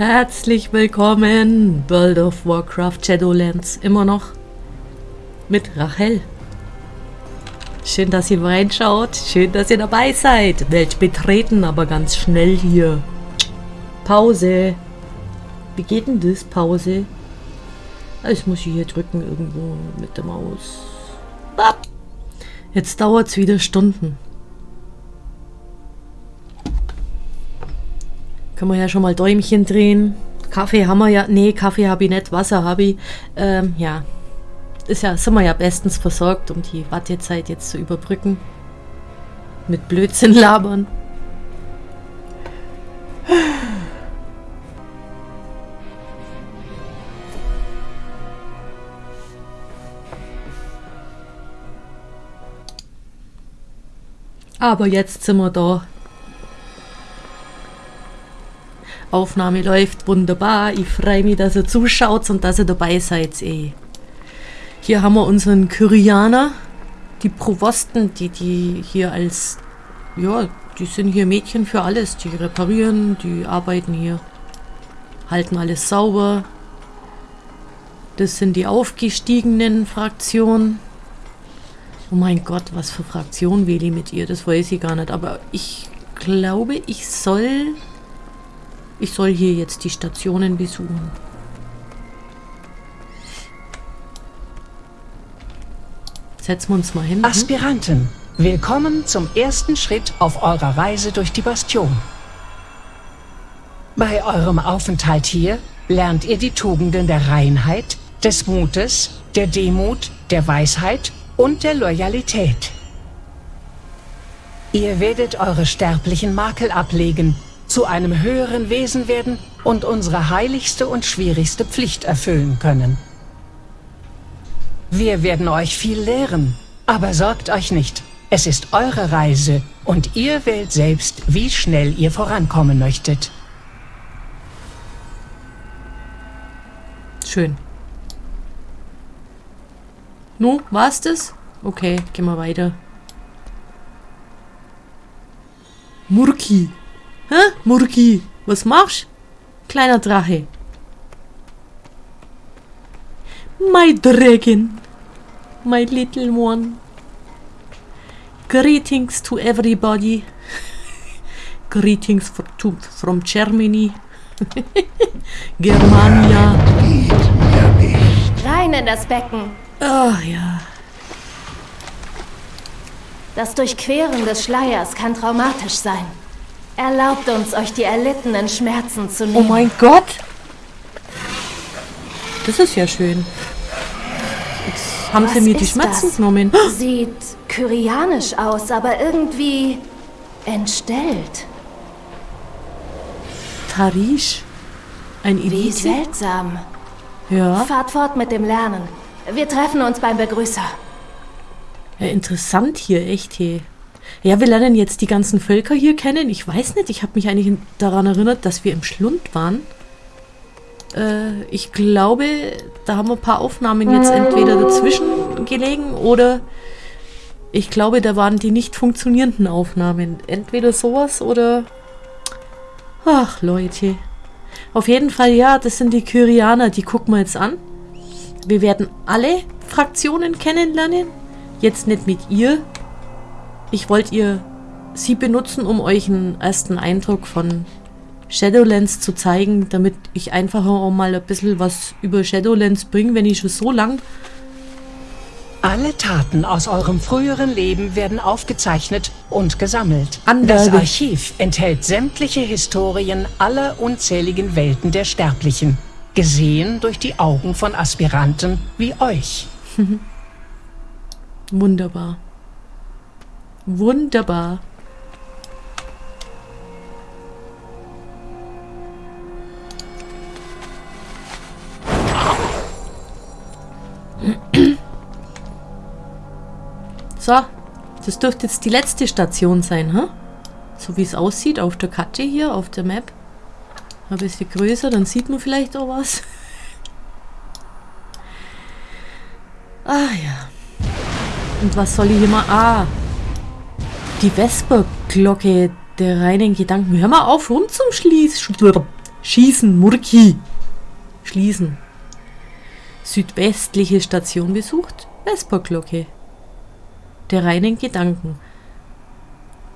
Herzlich willkommen, World of Warcraft Shadowlands. Immer noch mit Rachel. Schön, dass ihr reinschaut. Schön, dass ihr dabei seid. Welt betreten, aber ganz schnell hier. Pause. Wie geht denn das? Pause. Muss ich hier drücken irgendwo mit der Maus. Jetzt dauert es wieder Stunden. Können wir ja schon mal Däumchen drehen. Kaffee haben wir ja. Nee, Kaffee habe ich nicht. Wasser habe ich. Ähm, ja. Ist ja, sind wir ja bestens versorgt, um die Wartezeit jetzt zu überbrücken. Mit Blödsinn labern. Aber jetzt sind wir da. Aufnahme läuft wunderbar. Ich freue mich, dass ihr zuschaut und dass ihr dabei seid. Ey. Hier haben wir unseren Kyrianer. Die Provosten, die, die hier als... Ja, die sind hier Mädchen für alles. Die reparieren, die arbeiten hier. Halten alles sauber. Das sind die aufgestiegenen Fraktionen. Oh mein Gott, was für Fraktion wähle ich mit ihr? Das weiß ich gar nicht. Aber ich glaube, ich soll ich soll hier jetzt die Stationen besuchen. Setzen wir uns mal hin. Aspiranten, willkommen zum ersten Schritt auf eurer Reise durch die Bastion. Bei eurem Aufenthalt hier lernt ihr die Tugenden der Reinheit, des Mutes, der Demut, der Weisheit und der Loyalität. Ihr werdet eure sterblichen Makel ablegen zu einem höheren Wesen werden und unsere heiligste und schwierigste Pflicht erfüllen können. Wir werden euch viel lehren, aber sorgt euch nicht. Es ist eure Reise und ihr wählt selbst, wie schnell ihr vorankommen möchtet. Schön. Nu, war's das? Okay, gehen wir weiter. Murki. Hä? Murki, was machst? Kleiner Drache. My dragon. My little one. Greetings to everybody. Greetings for, to, from Germany. Germania. Rein in das Becken. Ah, oh, ja. Das Durchqueren des Schleiers kann traumatisch sein. Erlaubt uns, euch die erlittenen Schmerzen zu nehmen. Oh mein Gott! Das ist ja schön. Jetzt haben Was sie mir die Schmerzen das? genommen. Sieht kyrianisch aus, aber irgendwie entstellt. Tarish? Ein Elite? Wie seltsam. Ja. Fahrt fort mit dem Lernen. Wir treffen uns beim Begrüßer. Ja, interessant hier, echt hier. Ja, wir lernen jetzt die ganzen Völker hier kennen. Ich weiß nicht, ich habe mich eigentlich daran erinnert, dass wir im Schlund waren. Äh, ich glaube, da haben wir ein paar Aufnahmen jetzt entweder dazwischen gelegen oder ich glaube, da waren die nicht funktionierenden Aufnahmen. Entweder sowas oder... Ach, Leute. Auf jeden Fall, ja, das sind die Kyrianer, die gucken wir jetzt an. Wir werden alle Fraktionen kennenlernen. Jetzt nicht mit ihr, ich wollte ihr sie benutzen, um euch einen ersten Eindruck von Shadowlands zu zeigen, damit ich einfach auch mal ein bisschen was über Shadowlands bringe, wenn ich schon so lang... Alle Taten aus eurem früheren Leben werden aufgezeichnet und gesammelt. Angabe. Das Archiv enthält sämtliche Historien aller unzähligen Welten der Sterblichen, gesehen durch die Augen von Aspiranten wie euch. Wunderbar. Wunderbar. So, das dürfte jetzt die letzte Station sein, huh? So wie es aussieht auf der Karte hier, auf der Map. Ein bisschen größer, dann sieht man vielleicht auch was. ah ja. Und was soll ich hier mal... Ah, die Vesperglocke der reinen Gedanken. Hör mal auf, rum zum Schließ Schießen, Murki. Schließen. Südwestliche Station besucht. Vesperglocke. Der reinen Gedanken.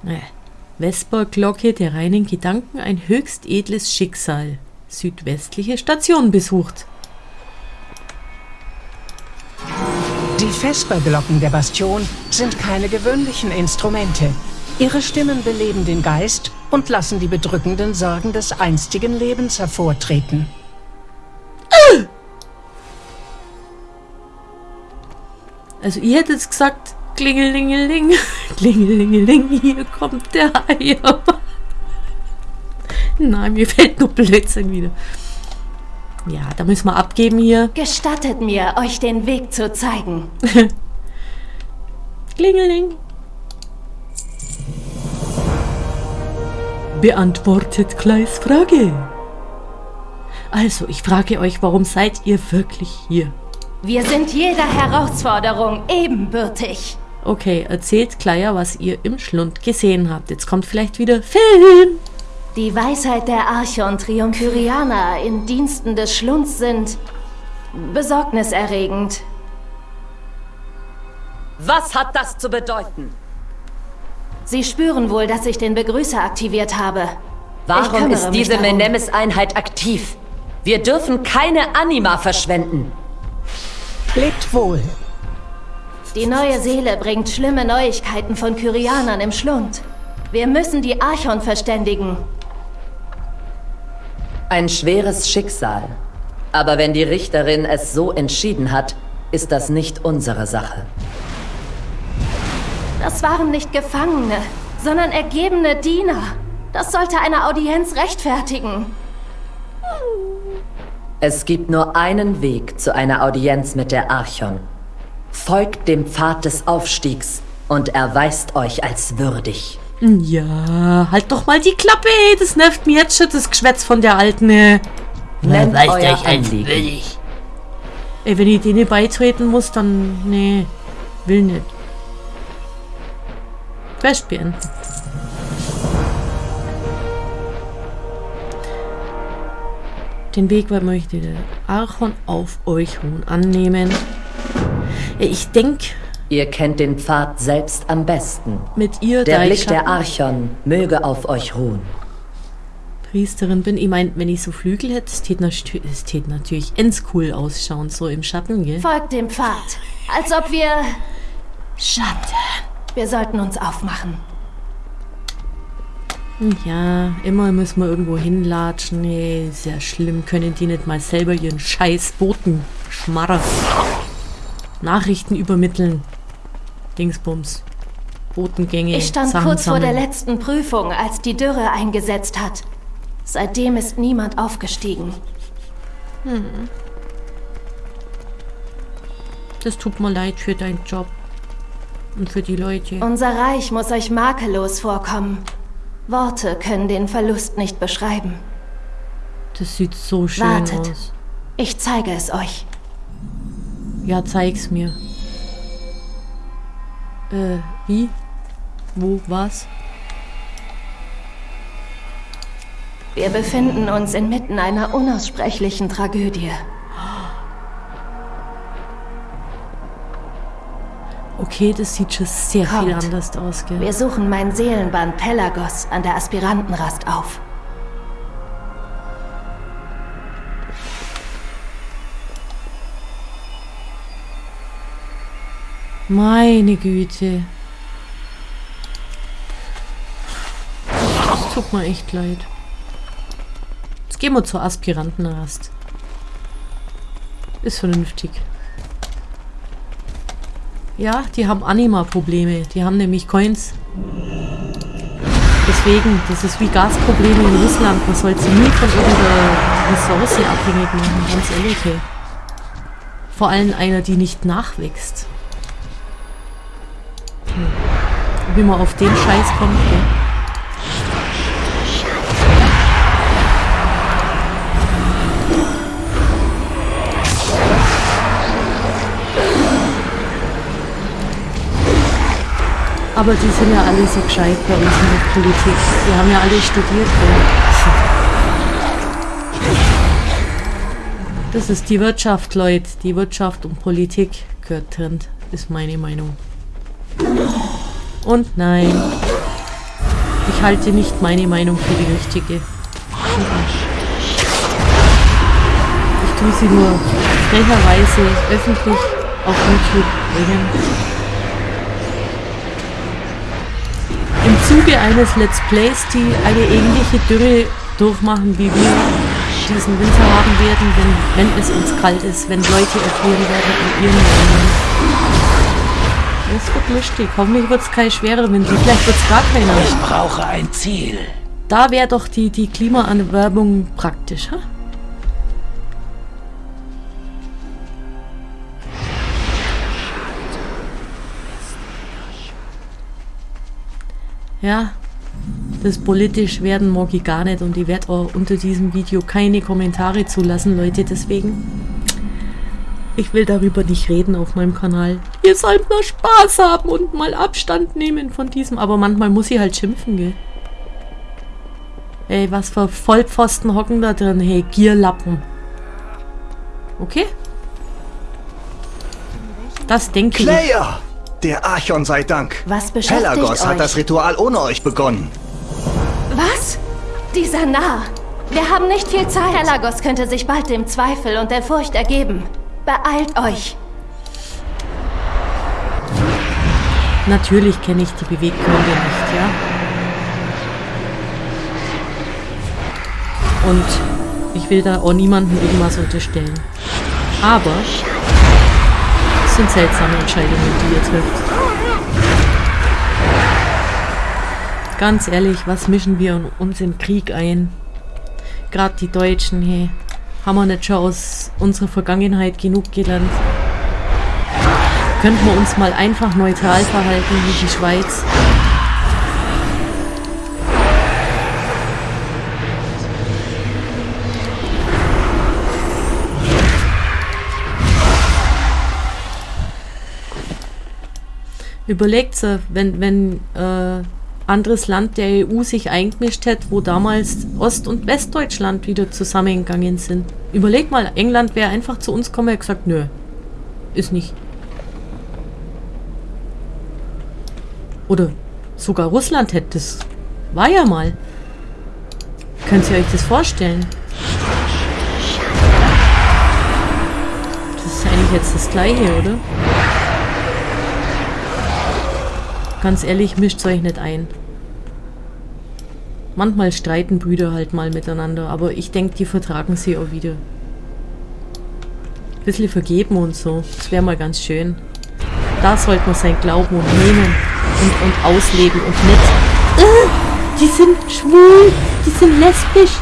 Äh, Vesperglocke der reinen Gedanken, ein höchst edles Schicksal. Südwestliche Station besucht. Die Vesperglocken der Bastion sind keine gewöhnlichen Instrumente. Ihre Stimmen beleben den Geist und lassen die bedrückenden Sorgen des einstigen Lebens hervortreten. Also ihr hättet gesagt, klingelingeling, klingelingeling, hier kommt der Eier. Nein, mir fällt nur Blödsinn wieder. Ja, da müssen wir abgeben hier. Gestattet mir, euch den Weg zu zeigen. Klingeling. Beantwortet Kleis Frage. Also, ich frage euch, warum seid ihr wirklich hier? Wir sind jeder Herausforderung ebenbürtig. Okay, erzählt Kleier, was ihr im Schlund gesehen habt. Jetzt kommt vielleicht wieder Film. Die Weisheit der Arche und Triumphirianer in Diensten des Schlunds sind besorgniserregend. Was hat das zu bedeuten? Sie spüren wohl, dass ich den Begrüßer aktiviert habe. Warum ist diese. Menemes-Einheit aktiv? Wir dürfen keine Anima verschwenden. Lebt wohl. Die neue Seele bringt schlimme Neuigkeiten von Kyrianern im Schlund. Wir müssen die Archon verständigen. Ein schweres Schicksal. Aber wenn die Richterin es so entschieden hat, ist das nicht unsere Sache. Das waren nicht Gefangene, sondern ergebene Diener. Das sollte eine Audienz rechtfertigen. Es gibt nur einen Weg zu einer Audienz mit der Archon. Folgt dem Pfad des Aufstiegs und erweist euch als würdig. Ja, halt doch mal die Klappe, ey. Das nervt mir jetzt schon, das Geschwätz von der Alten. ey. Nennt euch Anliegen. würdig. Ey, wenn ich denen beitreten muss, dann... Nee, will nicht. Quest beenden. Den Weg weil möchte der Archon auf euch ruhen annehmen. Ey, Ich denke, Ihr kennt den Pfad selbst am besten. mit ihr, Der Blick der Archon möge auf euch ruhen. Priesterin bin. Ich mein, wenn ich so Flügel hätte, es tät nat- es tät natürlich ends cool ausschauen, so im Schatten, gell? Folgt dem Pfad. Als ob wir... Schatten. Wir sollten uns aufmachen. Ja, immer müssen wir irgendwo hinlatschen. Nee, ja schlimm. Können die nicht mal selber ihren scheiß Boten schmarrer Nachrichten übermitteln. Dingsbums. Botengänge. Ich stand Sachen kurz vor der sammeln. letzten Prüfung, als die Dürre eingesetzt hat. Seitdem ist niemand aufgestiegen. Das tut mir leid für deinen Job. Und für die Leute. Unser Reich muss euch makellos vorkommen. Worte können den Verlust nicht beschreiben. Das sieht so schön Wartet. aus. Ich zeige es euch. Ja, zeig's mir. Äh, wie? Wo? Was? Wir befinden uns inmitten einer unaussprechlichen Tragödie. Okay, das sieht schon sehr viel Kommt. anders aus, gell? Wir suchen mein Seelenband Pelagos an der Aspirantenrast auf. Meine Güte. Das tut mir echt leid. Jetzt gehen wir zur Aspirantenrast. Ist vernünftig. Ja, die haben Anima-Probleme. Die haben nämlich Coins. Deswegen, das ist wie Gasprobleme in Russland. Man sollte sie nie von irgendeiner Ressource abhängig machen, ganz ehrlich. Vor allem einer, die nicht nachwächst. Wie man auf den Scheiß kommt, gell? Aber die sind ja alle so gescheit bei uns in der Politik. Die haben ja alle studiert, gell? Das ist die Wirtschaft, Leute. Die Wirtschaft und Politik gehört trennt, ist meine Meinung. Und nein. Ich halte nicht meine Meinung für die richtige. Ich tue sie nur frecherweise öffentlich auf YouTube bringen. Im Zuge eines Let's Plays, die eine ähnliche Dürre durchmachen, wie wir diesen Winter haben werden, wenn, wenn es uns kalt ist, wenn Leute erfrieren werden in ihren Ländern. Es wird lustig. Hoffentlich wird es keine schwere Winter. Vielleicht wird es gar keiner. Ich brauche ein Ziel. Da wäre doch die, die Klimaanwerbung praktisch, ha? Ja, das politisch werden mag ich gar nicht und ich werde auch unter diesem Video keine Kommentare zulassen, Leute, deswegen. Ich will darüber nicht reden auf meinem Kanal. Ihr sollt nur Spaß haben und mal Abstand nehmen von diesem, aber manchmal muss ich halt schimpfen, gell. Ey, was für Vollpfosten hocken da drin, hey, Gierlappen. Okay? Das denke ich. Player! Der Archon sei Dank. Was beschäftigt Pelagos euch? hat das Ritual ohne euch begonnen. Was? Dieser Narr. Wir haben nicht viel Zeit. Pelagos könnte sich bald dem Zweifel und der Furcht ergeben. Beeilt euch. Natürlich kenne ich die Beweggründe nicht, ja. Und ich will da auch niemandem irgendwas unterstellen. Aber es sind seltsame Entscheidungen, die ihr trifft. Ganz ehrlich, was mischen wir uns in Krieg ein? Gerade die Deutschen, hey. Haben wir nicht schon aus unserer Vergangenheit genug gelernt? Könnten wir uns mal einfach neutral verhalten wie die Schweiz? Überlegt wenn, wenn äh, anderes Land der EU sich eingemischt hätte, wo damals Ost- und Westdeutschland wieder zusammengegangen sind. Überleg mal, England wäre einfach zu uns gekommen und gesagt, nö, ist nicht. Oder sogar Russland hätte das. War ja mal. Könnt ihr euch das vorstellen? Das ist eigentlich jetzt das gleiche, oder? Ganz ehrlich, mischt euch nicht ein. Manchmal streiten Brüder halt mal miteinander, aber ich denke, die vertragen sie auch wieder. Bisschen vergeben und so. Das wäre mal ganz schön. Da sollte man sein Glauben und nehmen und, und ausleben und nicht. Äh, die sind schwul, die sind lesbisch.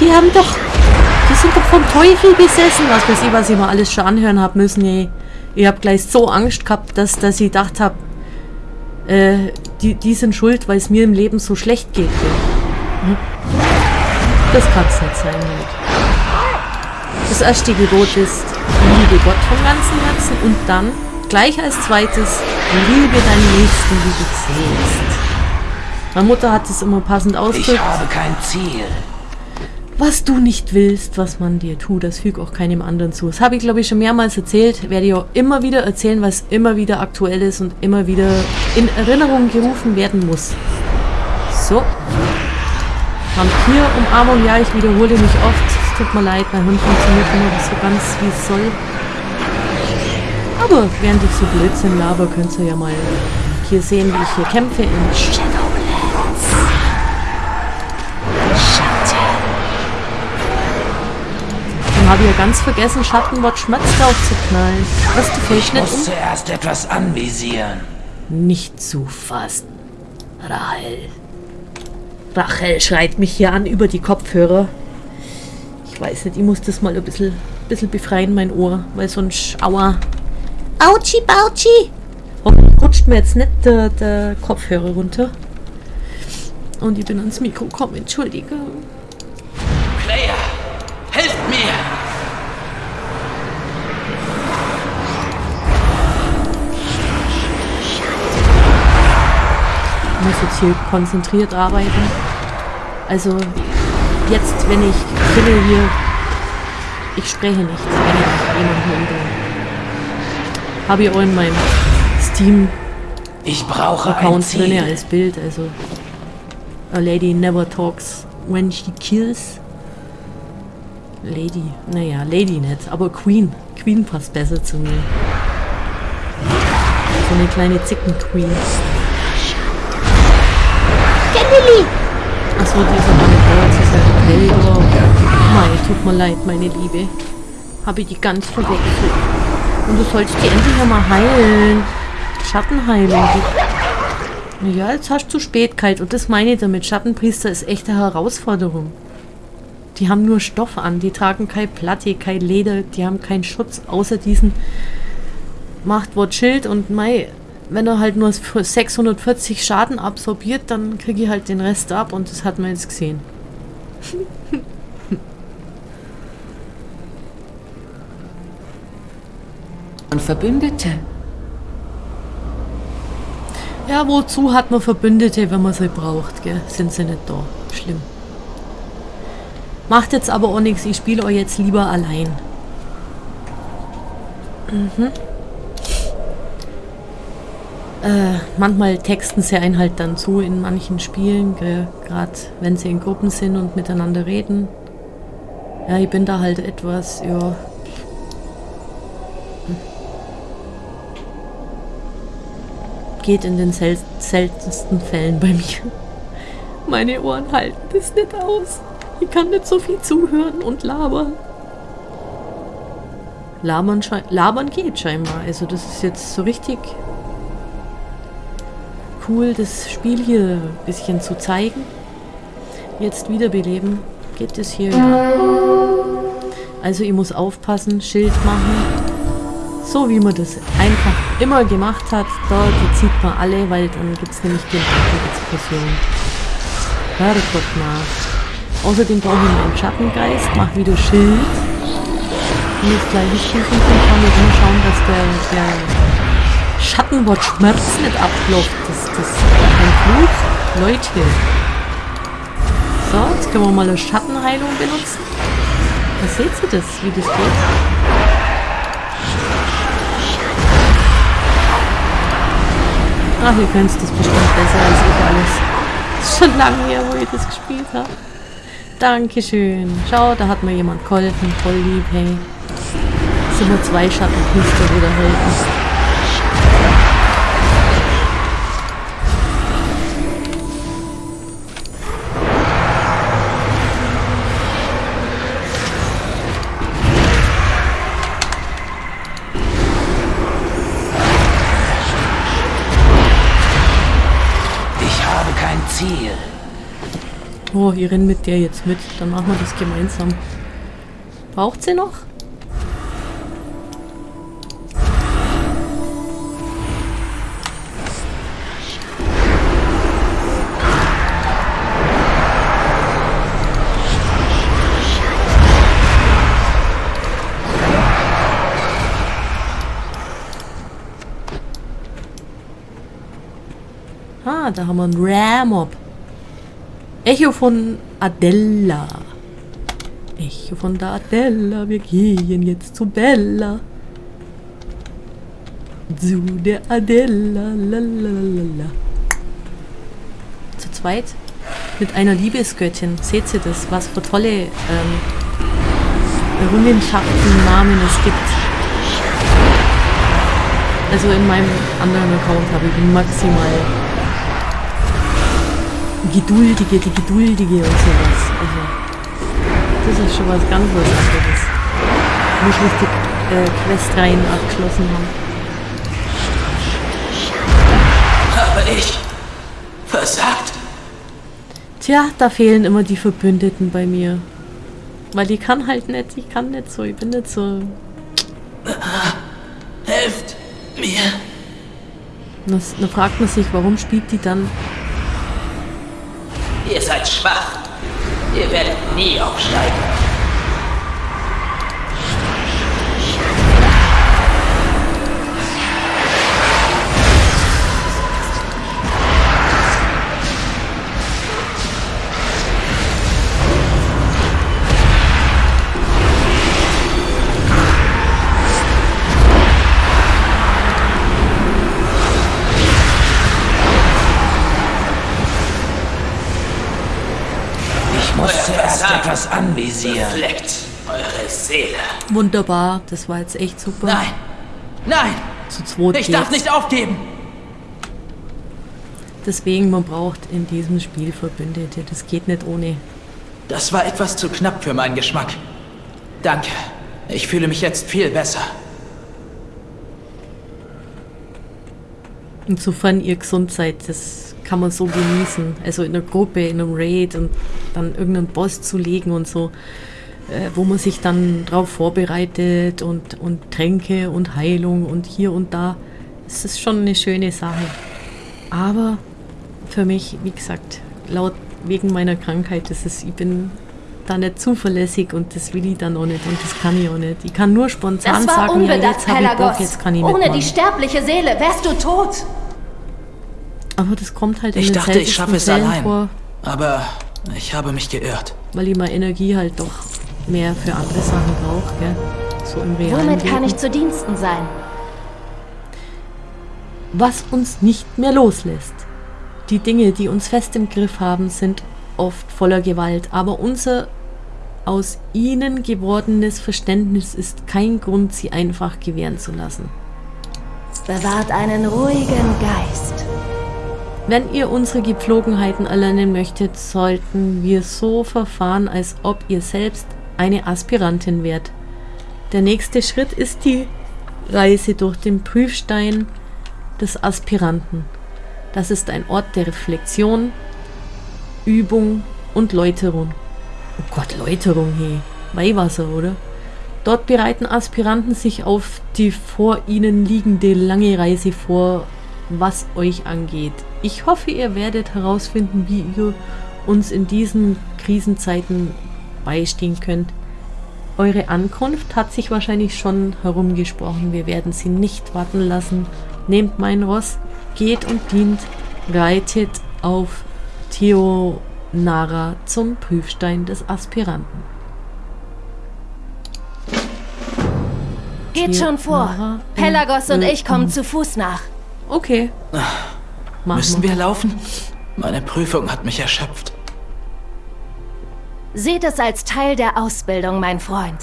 Die haben doch. Die sind doch vom Teufel besessen. Was weiß ich, was ich mir alles schon anhören habe müssen, ey. Ich habe gleich so Angst gehabt, dass, dass ich gedacht habe, äh, die, die sind schuld, weil es mir im Leben so schlecht geht. Hm? Das kann es nicht sein. Halt. Das erste Gebot ist, liebe Gott vom ganzen Herzen und dann, gleich als zweites, liebe deinen Nächsten wie du selbst. Meine Mutter hat es immer passend Ich ausgedrückt. habe kein Ziel. Was du nicht willst, was man dir tut, das füg auch keinem anderen zu. Das habe ich, glaube ich, schon mehrmals erzählt. Werde ich auch immer wieder erzählen, es immer wieder aktuell ist und immer wieder in Erinnerung gerufen werden muss. So. Vampir-Umarmung, ja, ich wiederhole mich oft. Es tut mir leid, mein Hund funktioniert immer nicht so ganz, wie es soll. Aber während ich so Blödsinn laber, könnt ihr ja mal hier sehen, wie ich hier kämpfe in Shadowlands. Habe ich ja ganz vergessen, Schattenwatch Schmatz draufzuknallen. Was, du Ich nicht muss um? zuerst etwas anvisieren. Nicht zu fassen. Rachel. Rachel schreit mich hier an über die Kopfhörer. Ich weiß nicht, ich muss das mal ein bisschen, bisschen befreien, mein Ohr, weil sonst, aua. Autschi, Bautschi! Hoffentlich rutscht mir jetzt nicht der, der Kopfhörer runter. Und ich bin ans Mikro gekommen, entschuldige. Muss jetzt hier konzentriert arbeiten. Also jetzt, wenn ich finde hier Ich spreche nichts, wenn ich jemanden umbringe. Habe ich auch in meinem Steam-Account Ich brauche ein drin als Bild. Also, a lady never talks when she kills. Lady, naja, Lady nicht, aber Queen. Queen passt besser zu mir. So eine kleine Zicken-Queen. Achso, dieser Mann ist dieser Hellgor. Mei, tut mir leid, meine Liebe. Habe ich die ganz verwechselt. Und du sollst die endlich einmal heilen. Schattenheilung. Ja, jetzt hast du zu spät kalt. Und das meine ich damit. Schattenpriester ist echt eine Herausforderung. Die haben nur Stoff an. Die tragen kein Platte, kein Leder. Die haben keinen Schutz außer diesen Machtwort Schild. Und Mai, wenn er halt nur für 640 Schaden absorbiert, dann kriege ich halt den Rest ab. Und das hat man jetzt gesehen. Und Verbündete. Ja, wozu hat man Verbündete, wenn man sie braucht, gell? Sind sie nicht da. Schlimm. Macht jetzt aber auch nichts, ich spiele euch jetzt lieber allein. Mhm. Äh, manchmal texten sie einen halt dann zu in manchen Spielen, gerade wenn sie in Gruppen sind und miteinander reden. Ja, ich bin da halt etwas, ja, geht in den sel seltensten Fällen bei mir. Meine Ohren halten das nicht aus. Ich kann nicht so viel zuhören und labern. Labern, labern geht scheinbar. Also das ist jetzt so richtig cool, das Spiel hier ein bisschen zu zeigen. Jetzt wiederbeleben. Geht es hier? Ja. Also ich muss aufpassen, Schild machen. So wie man das einfach immer gemacht hat, die zieht man alle, weil dann gibt es nämlich die Explosion. Herrgott nach. Außerdem brauche ich meinen Schattengeist, mach wieder Schild. Und das gleiche Stufen kann ich immer schauen, dass der, der Schattenwort Schmerz nicht abklopft. Das, das ist ein Fluch. Leute. So, jetzt können wir mal eine Schattenheilung benutzen. Da seht ihr das, wie das geht. Ach, ihr könnt das bestimmt besser als ich alles. Ist schon lange her, wo ich das gespielt habe. Dankeschön. Schau, da hat mir jemand geholfen. Voll lieb, hey. Sind nur zwei Schattenpriester wieder helfen. Oh, ihr rennt mit der jetzt mit. Dann machen wir das gemeinsam. Braucht sie noch? Ah, da haben wir einen Ramob. Echo von Adella. Echo von der Adella. Wir gehen jetzt zu Bella. Zu der Adella. Lalalala. Zu zweit. Mit einer Liebesgöttin. Seht ihr das? Was für tolle ähm, Errungenschaften, Namen es gibt. Also in meinem anderen Account habe ich maximal Geduldige, die Geduldige und sowas. Also, das ist schon was ganz was anderes. Muss richtig äh, Questreihen abgeschlossen haben. Habe ich versagt? Tja, da fehlen immer die Verbündeten bei mir. Weil ich kann halt nicht, ich kann nicht so, ich bin nicht so. Helft mir. Dann fragt man sich, warum spielt die dann Ihr seid schwach. Ihr werdet nie aufsteigen. Das anvisieren. Befleckt eure Seele. Wunderbar, das war jetzt echt super. Nein! Nein! Zu zweit Ich darf geht's. nicht aufgeben! Deswegen, man braucht in diesem Spiel Verbündete. Das geht nicht ohne. Das war etwas zu knapp für meinen Geschmack. Danke. Ich fühle mich jetzt viel besser. Insofern ihr gesund seid, das kann man so genießen. Also in einer Gruppe, in einem Raid und dann irgendeinen Boss zu legen und so, äh, wo man sich dann drauf vorbereitet und, und Tränke und Heilung und hier und da. Das ist schon eine schöne Sache. Aber für mich, wie gesagt, laut wegen meiner Krankheit, das ist, ich bin da nicht zuverlässig und das will ich dann auch nicht und das kann ich auch nicht. Ich kann nur spontan Das war sagen, ja, jetzt habe ich Bock, jetzt kann ich Ohne mitmachen. die sterbliche Seele wärst du tot. Aber das kommt halt in Ich dachte, ich schaffe es seltensten allein. Fällen vor, Aber ich habe mich geirrt. weil ich meine Energie halt doch mehr für andere Sachen brauche, gell? So im realen Womit kann ich zu Diensten sein? Was uns nicht mehr loslässt. Die Dinge, die uns fest im Griff haben, sind oft voller Gewalt, aber unser aus ihnen gewordenes Verständnis ist kein Grund, sie einfach gewähren zu lassen. Bewahrt einen ruhigen Geist. Wenn ihr unsere Gepflogenheiten erlernen möchtet, sollten wir so verfahren, als ob ihr selbst eine Aspirantin wärt. Der nächste Schritt ist die Reise durch den Prüfstein des Aspiranten. Das ist ein Ort der Reflexion, Übung und Läuterung. Oh Gott, Läuterung, hey. Weihwasser, oder? Dort bereiten Aspiranten sich auf die vor ihnen liegende lange Reise vor, was euch angeht. Ich hoffe, ihr werdet herausfinden, wie ihr uns in diesen Krisenzeiten beistehen könnt. Eure Ankunft hat sich wahrscheinlich schon herumgesprochen. Wir werden sie nicht warten lassen. Nehmt mein Ross, geht und dient, reitet auf Theonara zum Prüfstein des Aspiranten. Geht Hier, schon vor. Pelagos und ich kommen zu Fuß nach. Okay. Machen Müssen wir laufen? Meine Prüfung hat mich erschöpft. Seht es als Teil der Ausbildung, mein Freund.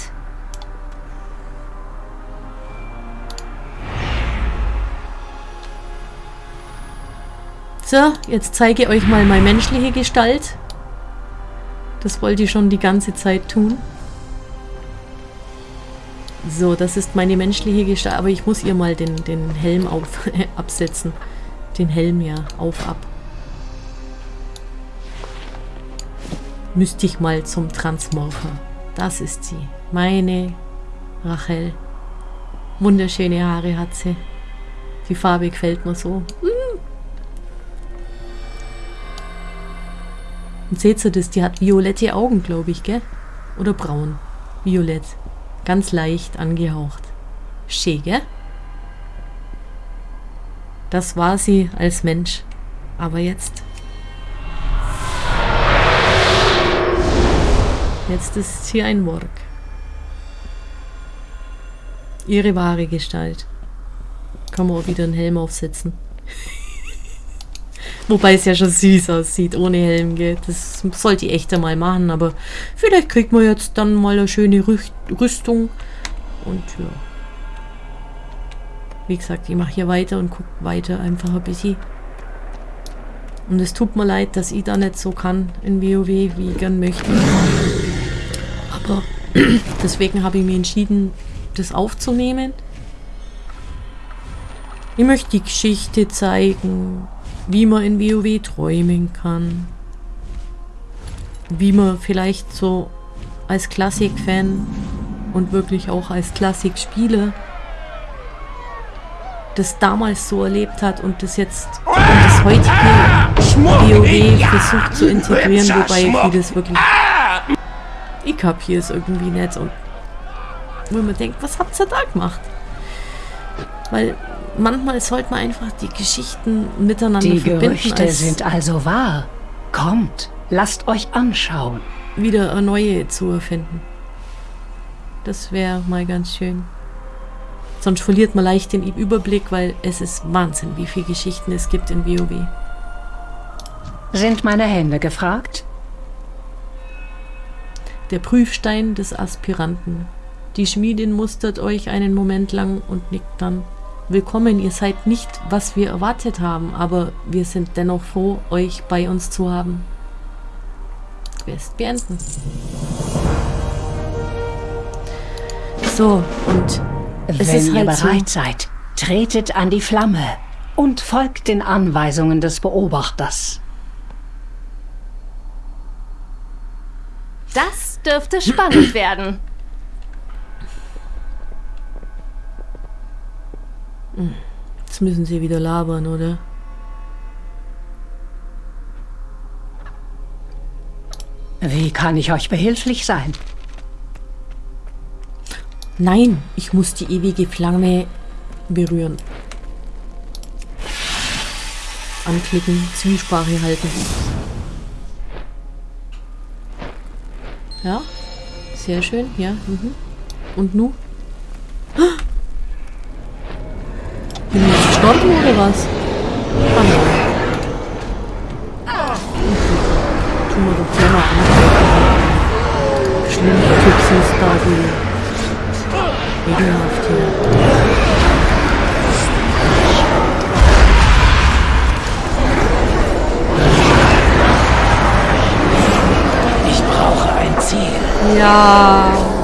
So, jetzt zeige ich euch mal meine menschliche Gestalt. Das wollte ich schon die ganze Zeit tun. So, das ist meine menschliche Gestalt, aber ich muss ihr mal den, den Helm auf, absetzen. Den Helm ja, auf, ab. Müsste ich mal zum Transmorpher. Das ist sie. Meine Rachel. Wunderschöne Haare hat sie. Die Farbe gefällt mir so. Und seht ihr das? Die hat violette Augen, glaube ich, gell? Oder braun. Violett. Ganz leicht angehaucht. Schön, gell? Das war sie als Mensch. Aber jetzt. Jetzt ist sie ein Work. Ihre wahre Gestalt. Kann man auch wieder einen Helm aufsetzen. Wobei es ja schon süß aussieht, ohne Helm, gell. Das sollte ich echt einmal machen, aber vielleicht kriegt man jetzt dann mal eine schöne Rüst Rüstung. Und ja. Wie gesagt, ich mache hier weiter und gucke weiter einfach ein bisschen. Und es tut mir leid, dass ich da nicht so kann in WoW, wie ich gern möchte. Aber deswegen habe ich mich entschieden, das aufzunehmen. Ich möchte die Geschichte zeigen, wie man in WoW träumen kann. Wie man vielleicht so als Klassik-Fan und wirklich auch als Klassik-Spieler das damals so erlebt hat und das jetzt in das heutige WoW versucht zu integrieren, wobei ich das wirklich ich kapiere es irgendwie nicht und wo man denkt, was habt ihr da gemacht? Weil manchmal sollte man einfach die Geschichten miteinander Die verbinden, Gerüchte als sind also wahr. Kommt, lasst euch anschauen. wieder neue zu erfinden. Das wäre mal ganz schön. Sonst verliert man leicht den Überblick, weil es ist Wahnsinn, wie viele Geschichten es gibt in WoW. Sind meine Hände gefragt? Der Prüfstein des Aspiranten. Die Schmiedin mustert euch einen Moment lang und nickt dann. Willkommen, ihr seid nicht, was wir erwartet haben, aber wir sind dennoch froh, euch bei uns zu haben. Quest beenden. So, und es Wenn ist ihr halt so, bereit seid, tretet an die Flamme und folgt den Anweisungen des Beobachters. Das dürfte spannend werden. Jetzt müssen sie wieder labern, oder? Wie kann ich euch behilflich sein? Nein, ich muss die ewige Flamme berühren. Anklicken, Zwiesprache halten. Ja, sehr schön, ja. Mhm. Und nu? Bin ich jetzt gestorben oder was? Ah nein. Tun wir doch gerne an. Schlimme Tipsis da, die ekelhaft hier. Ich brauche ein Ziel. Ja.